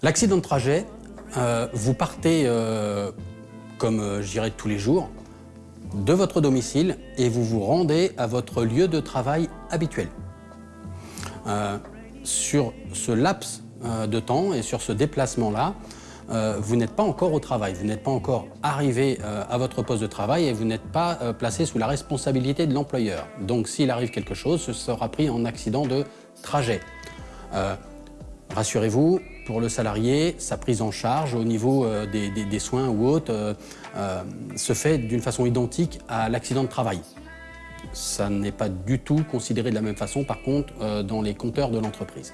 L'accident de trajet, euh, vous partez, euh, comme euh, je tous les jours, de votre domicile et vous vous rendez à votre lieu de travail habituel. Euh, sur ce laps de temps et sur ce déplacement-là, vous n'êtes pas encore au travail, vous n'êtes pas encore arrivé à votre poste de travail et vous n'êtes pas placé sous la responsabilité de l'employeur. Donc s'il arrive quelque chose, ce sera pris en accident de trajet. Euh, Rassurez-vous, pour le salarié, sa prise en charge au niveau euh, des, soins ou autres euh, se fait d'une façon identique à l'accident de travail. Ça n'est pas du tout considéré de la même façon, par contre, dans les compteurs de l'entreprise.